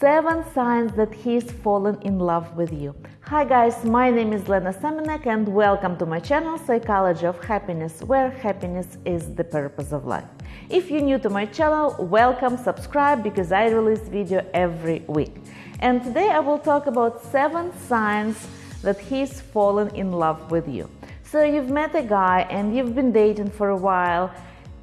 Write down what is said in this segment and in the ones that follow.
Seven signs that he's fallen in love with you. Hi guys, my name is Lena Semenek and welcome to my channel Psychology of Happiness, where happiness is the purpose of life. If you're new to my channel, welcome, subscribe because I release video every week. And today I will talk about seven signs that he's fallen in love with you. So you've met a guy and you've been dating for a while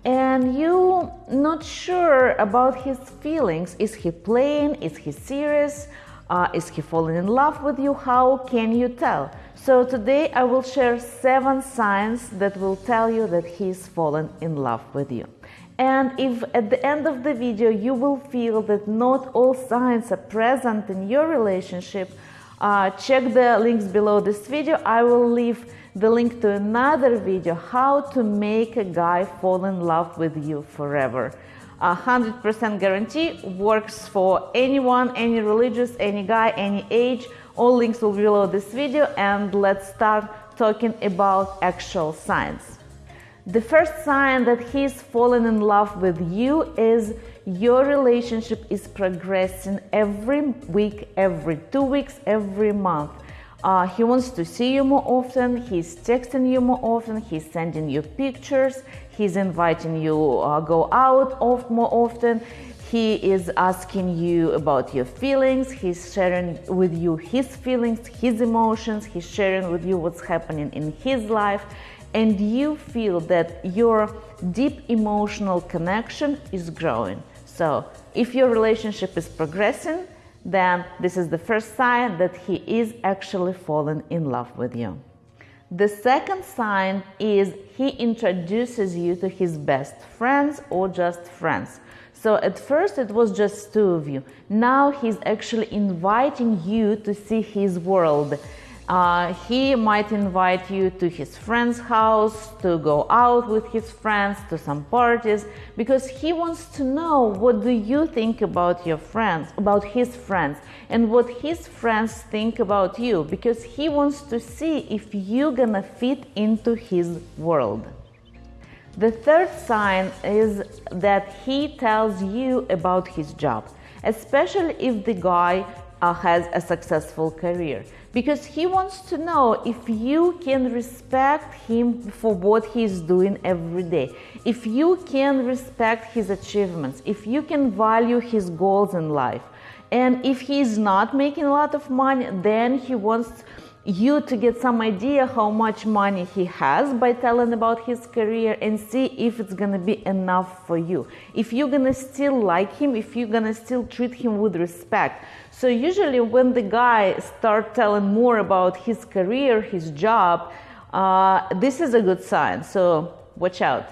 and you not sure about his feelings. Is he playing? Is he serious? Uh, is he falling in love with you? How can you tell? So today I will share seven signs that will tell you that he's fallen in love with you. And if at the end of the video you will feel that not all signs are present in your relationship, uh, check the links below this video. I will leave the link to another video how to make a guy fall in love with you forever. 100% guarantee works for anyone, any religious, any guy, any age. All links will be below this video and let's start talking about actual signs. The first sign that he's fallen in love with you is your relationship is progressing every week, every two weeks, every month. Uh, he wants to see you more often, he's texting you more often, he's sending you pictures, he's inviting you uh, go out of more often, he is asking you about your feelings, he's sharing with you his feelings, his emotions, he's sharing with you what's happening in his life, and you feel that your deep emotional connection is growing. So, if your relationship is progressing, then this is the first sign that he is actually fallen in love with you. The second sign is he introduces you to his best friends or just friends. So at first it was just two of you. Now he's actually inviting you to see his world uh, he might invite you to his friend's house to go out with his friends to some parties because he wants to know what do you think about your friends about his friends and what his friends think about you because he wants to see if you're gonna fit into his world. The third sign is that he tells you about his job especially if the guy uh, has a successful career because he wants to know if you can respect him for what he's doing every day, if you can respect his achievements, if you can value his goals in life. And if he's not making a lot of money, then he wants you to get some idea how much money he has by telling about his career and see if it's gonna be enough for you. If you're gonna still like him, if you're gonna still treat him with respect. So usually when the guy start telling more about his career, his job, uh, this is a good sign. So watch out.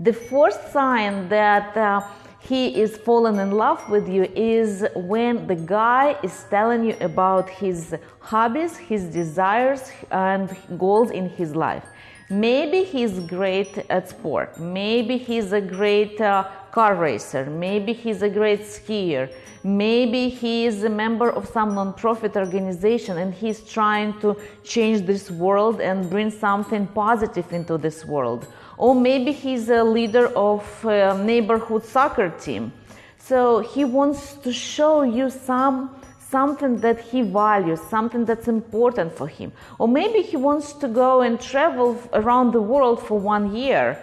The fourth sign that uh, he is falling in love with you is when the guy is telling you about his hobbies, his desires, and goals in his life. Maybe he's great at sport. Maybe he's a great uh, car racer. Maybe he's a great skier. Maybe he is a member of some non-profit organization and he's trying to change this world and bring something positive into this world or maybe he's a leader of a neighborhood soccer team. So he wants to show you some something that he values, something that's important for him. Or maybe he wants to go and travel around the world for one year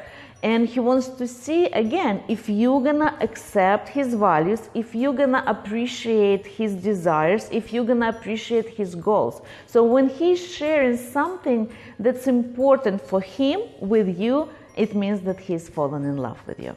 and he wants to see again if you're gonna accept his values if you're gonna appreciate his desires if you're gonna appreciate his goals so when he's sharing something that's important for him with you it means that he's fallen in love with you.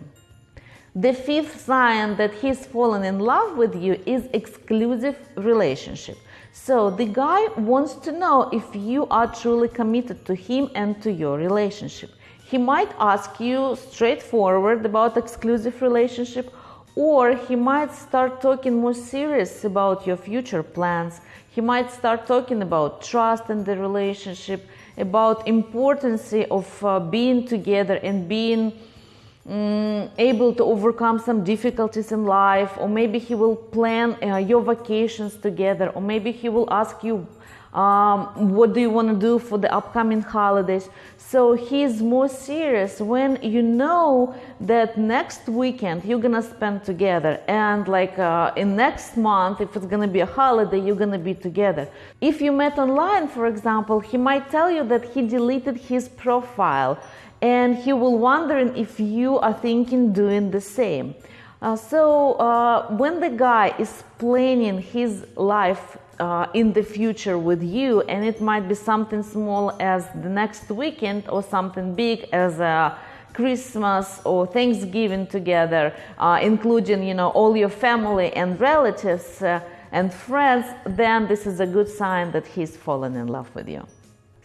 The fifth sign that he's fallen in love with you is exclusive relationship. So the guy wants to know if you are truly committed to him and to your relationship. He might ask you straightforward about exclusive relationship or he might start talking more serious about your future plans. He might start talking about trust in the relationship about importance of uh, being together and being um, able to overcome some difficulties in life or maybe he will plan uh, your vacations together or maybe he will ask you um, what do you want to do for the upcoming holidays? So he's more serious when you know that next weekend you're gonna spend together and like uh, in next month if it's gonna be a holiday you're gonna be together. If you met online for example he might tell you that he deleted his profile and he will wondering if you are thinking doing the same. Uh, so uh, when the guy is planning his life uh, in the future with you, and it might be something small as the next weekend or something big as a Christmas or Thanksgiving together, uh, including you know all your family and relatives uh, and friends, then this is a good sign that he's fallen in love with you.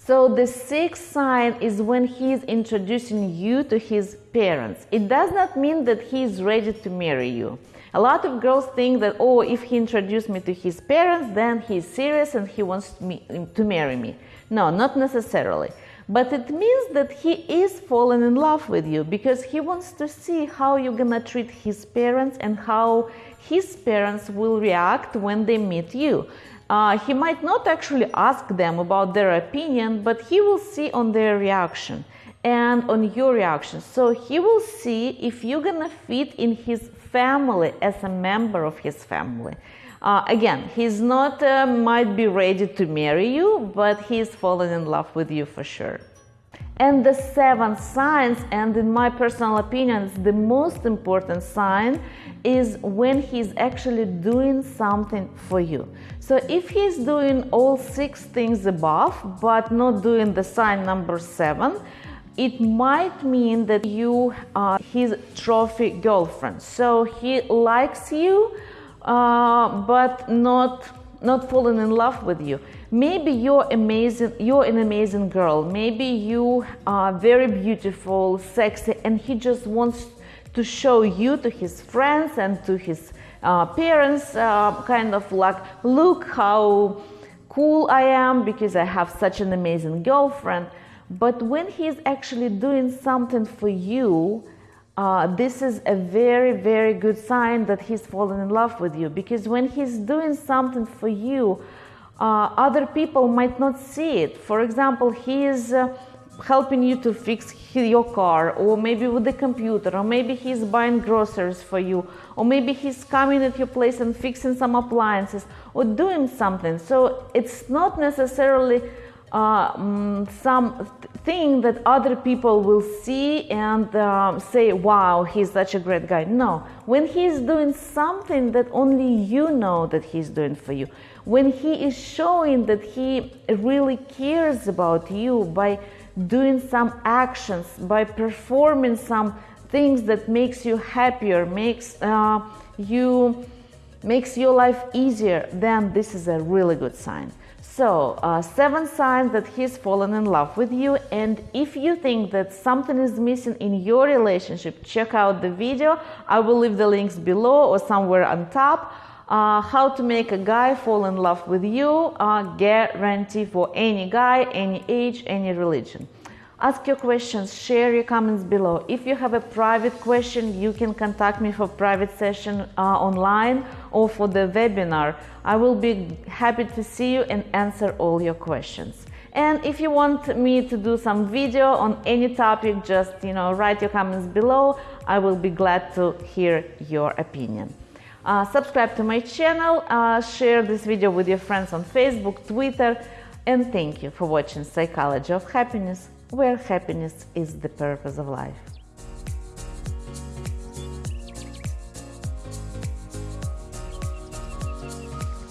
So the sixth sign is when he is introducing you to his parents. It does not mean that he is ready to marry you. A lot of girls think that, oh, if he introduced me to his parents, then he's serious and he wants me to marry me. No, not necessarily. But it means that he is falling in love with you because he wants to see how you're gonna treat his parents and how his parents will react when they meet you. Uh, he might not actually ask them about their opinion, but he will see on their reaction and on your reaction. So he will see if you're gonna fit in his family as a member of his family. Uh, again, he's not uh, might be ready to marry you, but he's fallen in love with you for sure. And the seventh signs, and in my personal opinion, the most important sign, is when he's actually doing something for you. So if he's doing all six things above, but not doing the sign number seven, it might mean that you are his trophy girlfriend. So he likes you, uh, but not not falling in love with you. Maybe you're amazing, you're an amazing girl. Maybe you are very beautiful, sexy, and he just wants to show you to his friends and to his uh, parents, uh, kind of like, look how cool I am because I have such an amazing girlfriend. But when he's actually doing something for you, uh, this is a very, very good sign that he's fallen in love with you because when he's doing something for you, uh, other people might not see it. For example, he is uh, helping you to fix your car, or maybe with the computer, or maybe he's buying groceries for you, or maybe he's coming at your place and fixing some appliances, or doing something. So it's not necessarily uh, mm, some thing that other people will see and uh, say, wow, he's such a great guy. No, when he's doing something that only you know that he's doing for you, when he is showing that he really cares about you by doing some actions, by performing some things that makes you happier, makes uh, you makes your life easier, then this is a really good sign. So, uh, seven signs that he's fallen in love with you. And if you think that something is missing in your relationship, check out the video. I will leave the links below or somewhere on top. Uh, how to make a guy fall in love with you, uh, guarantee for any guy, any age, any religion. Ask your questions, share your comments below. If you have a private question, you can contact me for private session uh, online or for the webinar. I will be happy to see you and answer all your questions. And if you want me to do some video on any topic, just you know write your comments below. I will be glad to hear your opinion. Uh, subscribe to my channel, uh, share this video with your friends on Facebook, Twitter, and thank you for watching Psychology of Happiness where happiness is the purpose of life.